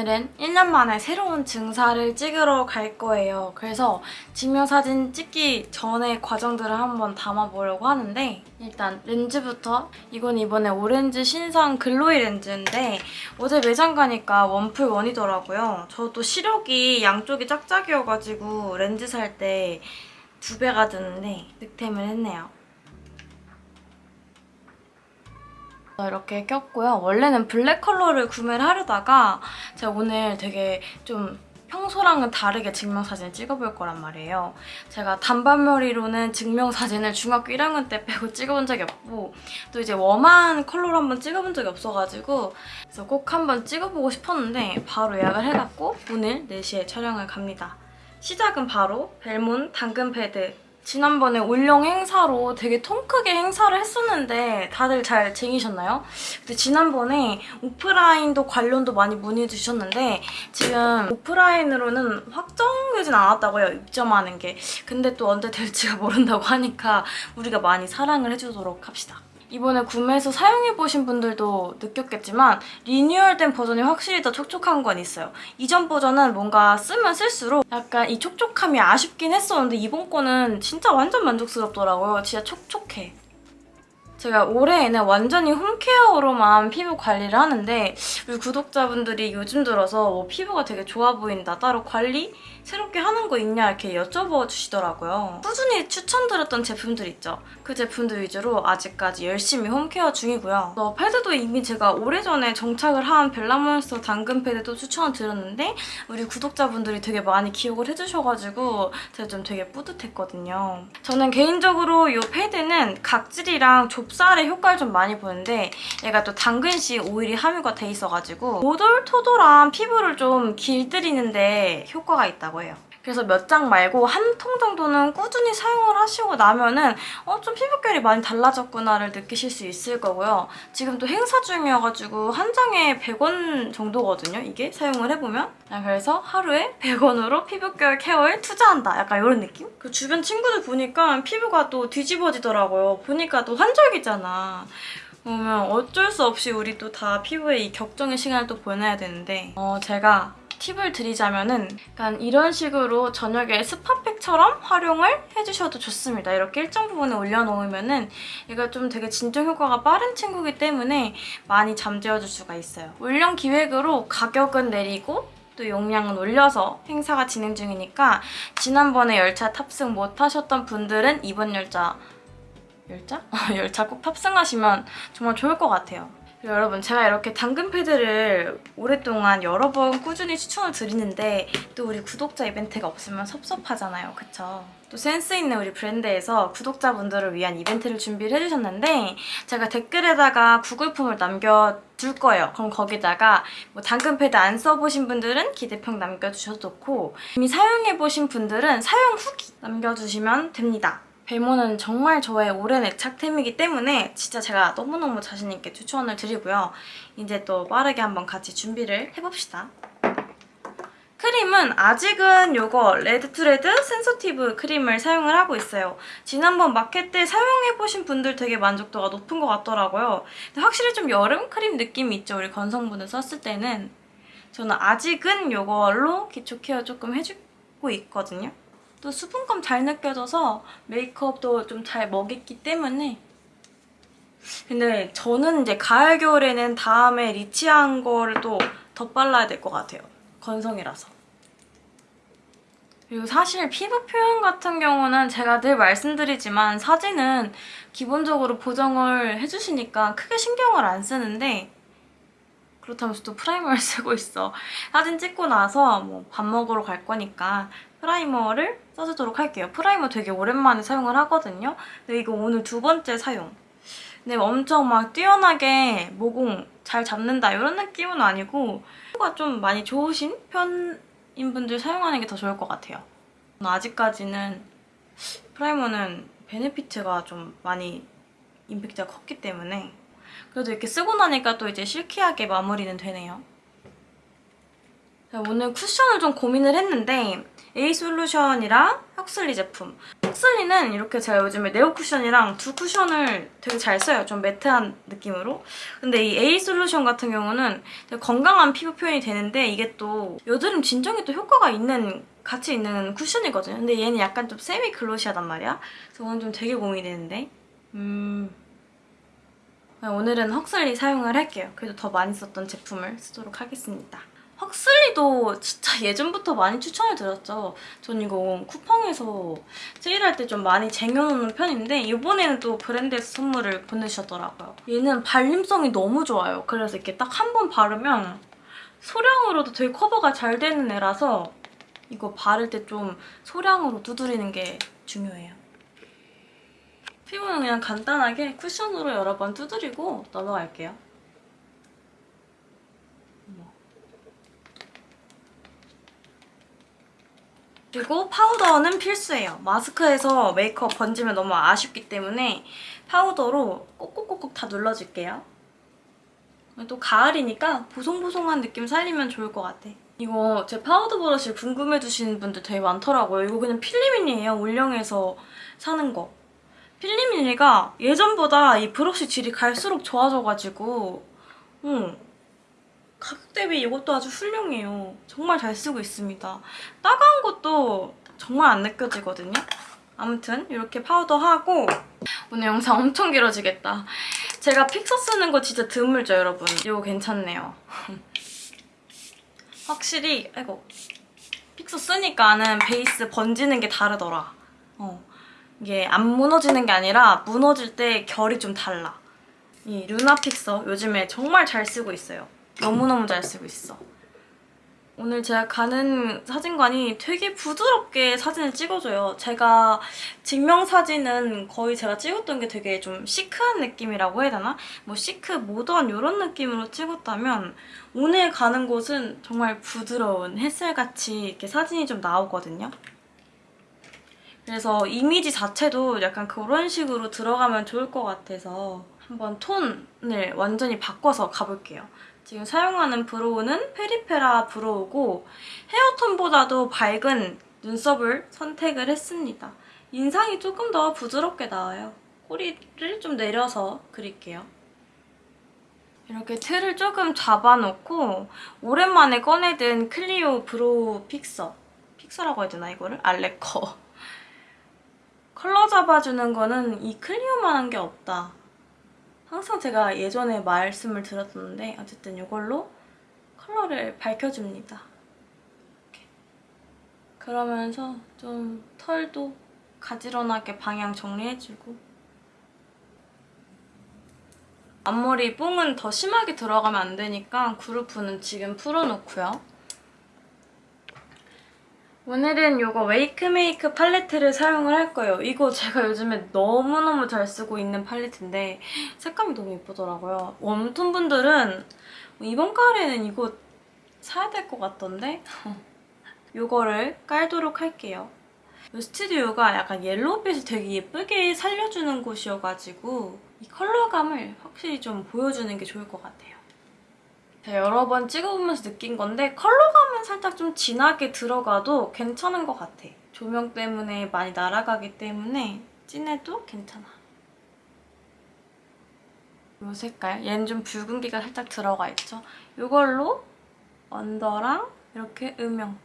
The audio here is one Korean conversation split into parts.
오늘은 1년 만에 새로운 증사를 찍으러 갈 거예요. 그래서 증명사진 찍기 전에 과정들을 한번 담아보려고 하는데 일단 렌즈부터 이건 이번에 오렌지 신상 글로이 렌즈인데 어제 매장 가니까 원풀 원이더라고요. 저도 시력이 양쪽이 짝짝이어가지고 렌즈 살 때 두 배가 드는데 득템을 했네요. 이렇게 꼈고요. 원래는 블랙 컬러를 구매를 하려다가 제가 오늘 되게 좀 평소랑은 다르게 증명사진을 찍어볼 거란 말이에요. 제가 단발머리로는 증명사진을 중학교 1학년 때 빼고 찍어본 적이 없고 또 이제 warm한 컬러로 한번 찍어본 적이 없어가지고 그래서 꼭 한번 찍어보고 싶었는데 바로 예약을 해갖고 오늘 4시에 촬영을 갑니다. 시작은 바로 벨몬 당근 패드 지난번에 올영 행사로 되게 통 크게 행사를 했었는데 다들 잘 쟁이셨나요? 근데 지난번에 오프라인도 관련도 많이 문의 주셨는데 지금 오프라인으로는 확정되진 않았다고요, 입점하는 게. 근데 또 언제 될지가 모른다고 하니까 우리가 많이 사랑을 해주도록 합시다. 이번에 구매해서 사용해보신 분들도 느꼈겠지만 리뉴얼된 버전이 확실히 더 촉촉한 건 있어요. 이전 버전은 뭔가 쓰면 쓸수록 약간 이 촉촉함이 아쉽긴 했었는데 이번 거는 진짜 완전 만족스럽더라고요. 진짜 촉촉해. 제가 올해에는 완전히 홈케어로만 피부 관리를 하는데 우리 구독자분들이 요즘 들어서 뭐 피부가 되게 좋아 보인다, 따로 관리 새롭게 하는 거 있냐 이렇게 여쭤봐 주시더라고요. 꾸준히 추천드렸던 제품들 있죠. 그 제품들 위주로 아직까지 열심히 홈케어 중이고요. 어, 패드도 이미 제가 오래전에 정착을 한 벨라몬스터 당근 패드도 추천을 드렸는데 우리 구독자분들이 되게 많이 기억을 해주셔가지고 제가 좀 되게 뿌듯했거든요. 저는 개인적으로 이 패드는 각질이랑 좁쌀의 효과를 좀 많이 보는데 얘가 또 당근씨 오일이 함유가 돼 있어가지고 오돌토돌한 피부를 좀 길들이는데 효과가 있다고 해요. 그래서 몇 장 말고 한 통 정도는 꾸준히 사용을 하시고 나면은 어, 좀 피부결이 많이 달라졌구나를 느끼실 수 있을 거고요. 지금 또 행사 중이어가지고 한 장에 100원 정도거든요, 이게 사용을 해보면. 아, 그래서 하루에 100원으로 피부결 케어에 투자한다. 약간 이런 느낌? 그 주변 친구들 보니까 피부가 또 뒤집어지더라고요. 보니까 또 환절기잖아. 그러면 어쩔 수 없이 우리 또 다 피부에 이 격정의 시간을 또 보내야 되는데 어, 제가 팁을 드리자면은 약간 이런 식으로 저녁에 스파팩처럼 활용을 해주셔도 좋습니다. 이렇게 일정 부분에 올려놓으면은 얘가 좀 되게 진정 효과가 빠른 친구이기 때문에 많이 잠재워줄 수가 있어요. 올영 기획으로 가격은 내리고 또 용량은 올려서 행사가 진행 중이니까 지난번에 열차 탑승 못하셨던 분들은 이번 열차 열차? 열차 꼭 탑승하시면 정말 좋을 것 같아요. 여러분 제가 이렇게 당근 패드를 오랫동안 여러 번 꾸준히 추천을 드리는데 또 우리 구독자 이벤트가 없으면 섭섭하잖아요. 그쵸? 또 센스 있는 우리 브랜드에서 구독자분들을 위한 이벤트를 준비를 해주셨는데 제가 댓글에다가 구글폼을 남겨둘 거예요. 그럼 거기다가 뭐 당근 패드 안 써보신 분들은 기대평 남겨주셔도 좋고 이미 사용해보신 분들은 사용 후기 남겨주시면 됩니다. 벨모는 정말 저의 오랜 애착템이기 때문에 진짜 제가 너무너무 자신있게 추천을 드리고요. 이제 또 빠르게 한번 같이 준비를 해봅시다. 크림은 아직은 이거 레드투레드 센서티브 크림을 사용을 하고 있어요. 지난번 마켓 때 사용해보신 분들 되게 만족도가 높은 것 같더라고요. 근데 확실히 좀 여름 크림 느낌이 있죠. 우리 건성분을 썼을 때는. 저는 아직은 이걸로 기초 케어 조금 해주고 있거든요. 또 수분감 잘 느껴져서 메이크업도 좀 잘 먹였기 때문에 근데 저는 이제 가을 겨울에는 다음에 리치한 거를 또 덧발라야 될 것 같아요. 건성이라서. 그리고 사실 피부 표현 같은 경우는 제가 늘 말씀드리지만 사진은 기본적으로 보정을 해주시니까 크게 신경을 안 쓰는데 그렇다면서 또 프라이머를 쓰고 있어. 사진 찍고 나서 뭐 밥 먹으러 갈 거니까 프라이머를 써주도록 할게요. 프라이머 되게 오랜만에 사용을 하거든요. 근데 이거 오늘 두 번째 사용. 근데 엄청 막 뛰어나게 모공 잘 잡는다 이런 느낌은 아니고 피부가 좀 많이 좋으신 편인 분들 사용하는 게 더 좋을 것 같아요. 아직까지는 프라이머는 베네피트가 좀 많이 임팩트가 컸기 때문에 그래도 이렇게 쓰고 나니까 또 이제 silky하게 마무리는 되네요. 오늘 쿠션을 좀 고민을 했는데 에이솔루션이랑 헉슬리 제품. 헉슬리는 이렇게 제가 요즘에 네오 쿠션이랑 두 쿠션을 되게 잘 써요. 좀 매트한 느낌으로. 근데 이 에이솔루션 같은 경우는 건강한 피부 표현이 되는데 이게 또 여드름 진정에 또 효과가 있는 같이 있는 쿠션이거든요. 근데 얘는 약간 좀 semi glossy하단 말이야. 그래서 오늘 좀 되게 고민이 되는데. 음... 오늘은 헉슬리 사용을 할게요. 그래도 더 많이 썼던 제품을 쓰도록 하겠습니다. 헉슬리도 진짜 예전부터 많이 추천을 드렸죠. 전 이거 쿠팡에서 세일할 때 좀 많이 쟁여놓는 편인데 이번에는 또 브랜드에서 선물을 보내주셨더라고요. 얘는 발림성이 너무 좋아요. 그래서 이렇게 딱 한 번 바르면 소량으로도 되게 커버가 잘 되는 애라서 이거 바를 때 좀 소량으로 두드리는 게 중요해요. 피부는 그냥 간단하게 쿠션으로 여러 번 두드리고 넘어갈게요. 그리고 파우더는 필수예요. 마스크에서 메이크업 번지면 너무 아쉽기 때문에 파우더로 꼭꼭꼭꼭 다 눌러줄게요. 또 가을이니까 보송보송한 느낌 살리면 좋을 것 같아. 이거 제 파우더 브러쉬 궁금해주시는 분들 되게 많더라고요. 이거 그냥 필리밀리에요. 올영에서 사는 거. 필리밀리가 예전보다 이 브러쉬 질이 갈수록 좋아져가지고 응. 가격 대비 이것도 아주 훌륭해요. 정말 잘 쓰고 있습니다. 따가운 것도 정말 안 느껴지거든요. 아무튼 이렇게 파우더 하고 오늘 영상 엄청 길어지겠다. 제가 픽서 쓰는 거 진짜 드물죠, 여러분? 이거 괜찮네요. 확실히 아이고 픽서 쓰니까는 베이스 번지는 게 다르더라. 어. 이게 안 무너지는 게 아니라 무너질 때 결이 좀 달라. 이 루나 픽서 요즘에 정말 잘 쓰고 있어요. 너무너무 잘 쓰고 있어. 오늘 제가 가는 사진관이 되게 부드럽게 사진을 찍어줘요. 제가 증명사진은 거의 제가 찍었던 게 되게 좀 시크한 느낌이라고 해야 되나? 뭐 시크, 모던 이런 느낌으로 찍었다면 오늘 가는 곳은 정말 부드러운 햇살같이 이렇게 사진이 좀 나오거든요. 그래서 이미지 자체도 약간 그런 식으로 들어가면 좋을 것 같아서 한번 톤을 완전히 바꿔서 가볼게요. 지금 사용하는 brow는 페리페라 brow고 헤어톤보다도 밝은 눈썹을 선택을 했습니다. 인상이 조금 더 부드럽게 나와요. 꼬리를 좀 내려서 그릴게요. 이렇게 틀을 조금 잡아놓고 오랜만에 꺼내든 클리오 brow fixer fixer라고 해야 되나 이거를? 알레커 컬러 잡아주는 거는 이 클리오만한 게 없다. 항상 제가 예전에 말씀을 드렸었는데 어쨌든 이걸로 컬러를 밝혀줍니다. 이렇게. 그러면서 좀 털도 가지런하게 방향 정리해주고 앞머리 뽕은 더 심하게 들어가면 안 되니까 그루프는 지금 풀어놓고요. 오늘은 이거 웨이크메이크 팔레트를 사용을 할 거예요. 이거 제가 요즘에 너무너무 잘 쓰고 있는 팔레트인데 색감이 너무 예쁘더라고요. 웜톤 분들은 이번 가을에는 이거 사야 될 것 같던데? 이거를 깔도록 할게요. 이 스튜디오가 약간 옐로우빛을 되게 예쁘게 살려주는 곳이어가지고 이 컬러감을 확실히 좀 보여주는 게 좋을 것 같아요. 제가 여러 번 찍어보면서 느낀 건데 컬러감은 살짝 좀 진하게 들어가도 괜찮은 것 같아. 조명 때문에 많이 날아가기 때문에 진해도 괜찮아. 이 색깔, 얘는 좀 붉은기가 살짝 들어가 있죠? 이걸로 언더랑 이렇게 음영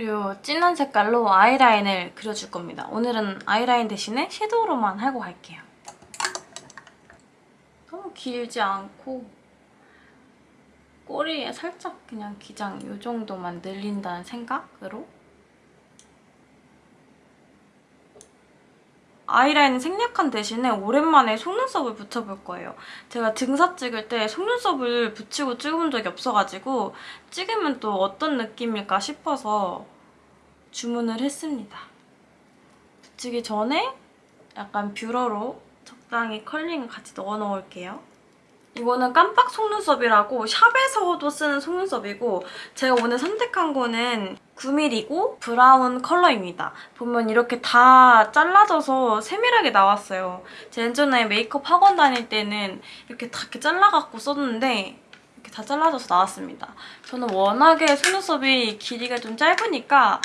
그리고 진한 색깔로 아이라인을 그려줄 겁니다. 오늘은 아이라인 대신에 섀도우로만 하고 갈게요. 너무 길지 않고 꼬리에 살짝 그냥 기장 이 정도만 늘린다는 생각으로 아이라인 생략한 대신에 오랜만에 속눈썹을 붙여볼 거예요. 제가 등사 찍을 때 속눈썹을 붙이고 찍어본 적이 없어가지고 찍으면 또 어떤 느낌일까 싶어서 주문을 했습니다. 붙이기 전에 약간 뷰러로 적당히 curling을 같이 넣어 놓을게요. 이거는 깜빡 속눈썹이라고 샵에서도 쓰는 속눈썹이고 제가 오늘 선택한 거는 9mm이고 브라운 컬러입니다. 보면 이렇게 다 잘라져서 세밀하게 나왔어요. 제 예전에 메이크업 학원 다닐 때는 이렇게 다 이렇게 잘라갖고 썼는데 이렇게 다 잘라져서 나왔습니다. 저는 워낙에 속눈썹이 길이가 좀 짧으니까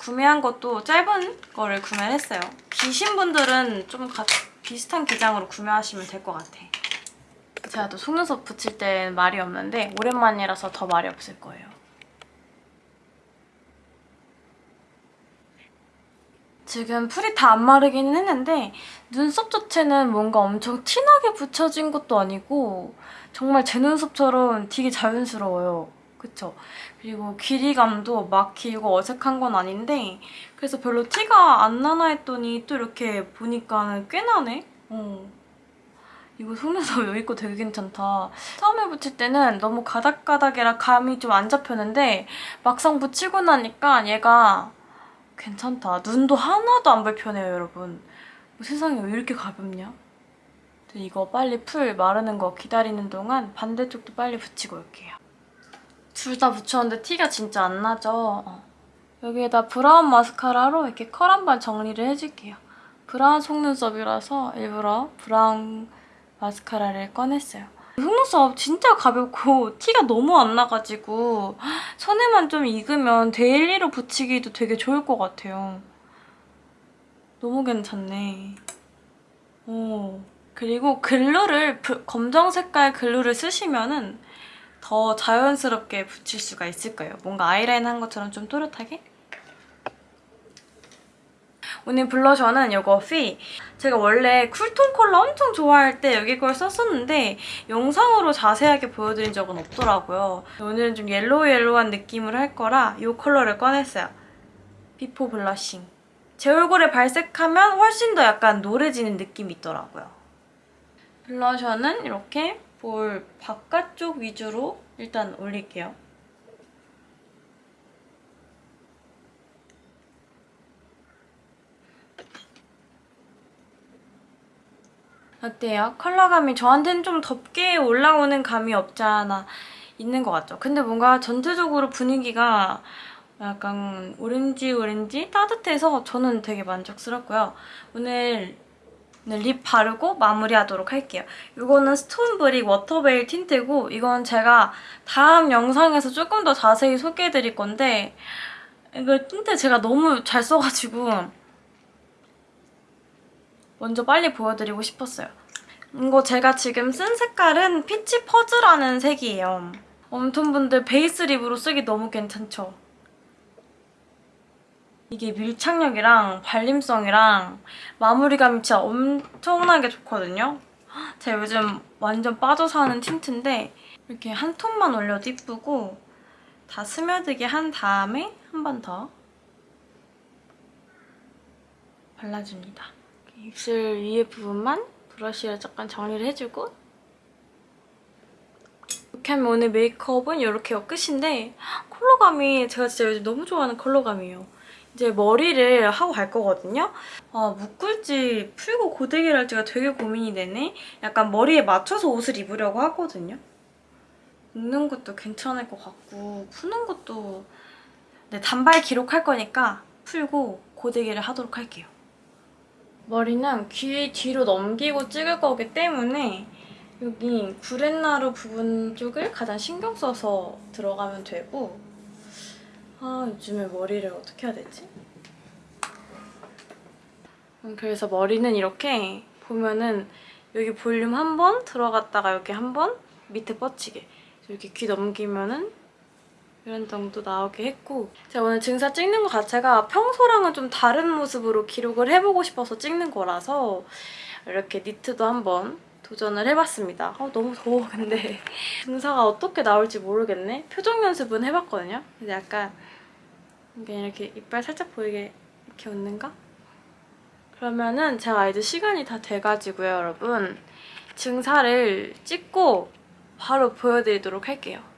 구매한 것도 짧은 거를 구매를 했어요. 기신 분들은 좀 가- 비슷한 기장으로 구매하시면 될 것 같아. 제가 또 속눈썹 붙일 땐 말이 없는데 오랜만이라서 더 말이 없을 거예요. 지금 풀이 다 안 마르기는 했는데 눈썹 자체는 뭔가 엄청 진하게 붙여진 것도 아니고 정말 제 눈썹처럼 되게 자연스러워요. 그쵸? 그리고 길이감도 막 길고 어색한 건 아닌데 그래서 별로 티가 안 나나 했더니 또 이렇게 보니까 꽤 나네? 어. 이거 속눈썹 여기 거 되게 괜찮다. 처음에 붙일 때는 너무 가닥가닥이라 감이 좀 안 잡혔는데 막상 붙이고 나니까 얘가 괜찮다. 눈도 하나도 안 불편해요, 여러분. 뭐 세상에 왜 이렇게 가볍냐? 이거 빨리 풀 마르는 거 기다리는 동안 반대쪽도 빨리 붙이고 올게요. 둘 다 붙였는데 티가 진짜 안 나죠? 어. 여기에다 브라운 마스카라로 이렇게 컬 한 번 정리를 해줄게요. 브라운 속눈썹이라서 일부러 브라운 마스카라를 꺼냈어요. 속눈썹 진짜 가볍고 티가 너무 안 나가지고 손에만 좀 익으면 daily로 붙이기도 되게 좋을 것 같아요. 너무 괜찮네. 어. 그리고 glue를 브- 검정 색깔 glue를 쓰시면 은 더 자연스럽게 붙일 수가 있을 거예요. 뭔가 아이라인 한 것처럼 좀 또렷하게. 오늘 블러셔는 이거 피. 제가 원래 cool tone 컬러 엄청 좋아할 때 여기 걸 썼었는데 영상으로 자세하게 보여드린 적은 없더라고요. 오늘은 좀 yellow yellow한 느낌을 할 거라 이 컬러를 꺼냈어요. before blushing. 제 얼굴에 발색하면 훨씬 더 약간 노래지는 느낌이 있더라고요. 블러셔는 이렇게 볼 바깥쪽 위주로 일단 올릴게요. 어때요? 컬러감이 저한테는 좀 덥게 올라오는 감이 없지 않아 있는 것 같죠? 근데 뭔가 전체적으로 분위기가 약간 오렌지 오렌지 따뜻해서 저는 되게 만족스럽고요. 오늘 립 바르고 마무리하도록 할게요. 이거는 스톤브릭 워터베일 틴트고 이건 제가 다음 영상에서 조금 더 자세히 소개해드릴 건데 이거 틴트 제가 너무 잘 써가지고 먼저 빨리 보여드리고 싶었어요. 이거 제가 지금 쓴 색깔은 Peach Fuzz라는 색이에요. warm tone분들 베이스 립으로 쓰기 너무 괜찮죠? 이게 밀착력이랑 발림성이랑 마무리감이 진짜 엄청나게 좋거든요. 제가 요즘 완전 빠져 사는 틴트인데 이렇게 한 톤만 올려도 이쁘고 다 스며들게 한 다음에 한 번 더 발라줍니다. 입술 위에 부분만 브러쉬로 잠깐 정리를 해주고 이렇게 하면 오늘 메이크업은 이렇게 끝인데 컬러감이 제가 진짜 요즘 너무 좋아하는 컬러감이에요. 이제 머리를 하고 갈 거거든요. 아, 묶을지 풀고 고데기를 할지가 되게 고민이 되네. 약간 머리에 맞춰서 옷을 입으려고 하거든요. 묶는 것도 괜찮을 것 같고 푸는 것도 네, 단발 기록할 거니까 풀고 고데기를 하도록 할게요. 머리는 귀 뒤로 넘기고 찍을 거기 때문에 여기 구렛나루 부분 쪽을 가장 신경 써서 들어가면 되고 아 요즘에 머리를 어떻게 해야 되지? 음, 그래서 머리는 이렇게 보면은 여기 볼륨 한 번 들어갔다가 여기 한 번 밑에 뻗치게 이렇게 귀 넘기면은 이런 정도 나오게 했고 제가 오늘 증사 찍는 것 자체가 평소랑은 좀 다른 모습으로 기록을 해보고 싶어서 찍는 거라서 이렇게 니트도 한번 도전을 해봤습니다. 어, 너무 더워 근데 증사가 어떻게 나올지 모르겠네. 표정 연습은 해봤거든요. 근데 약간 그냥 이렇게 이빨 살짝 보이게 이렇게 웃는가? 그러면은 제가 이제 시간이 다 돼가지고요 여러분 증사를 찍고 바로 보여드리도록 할게요.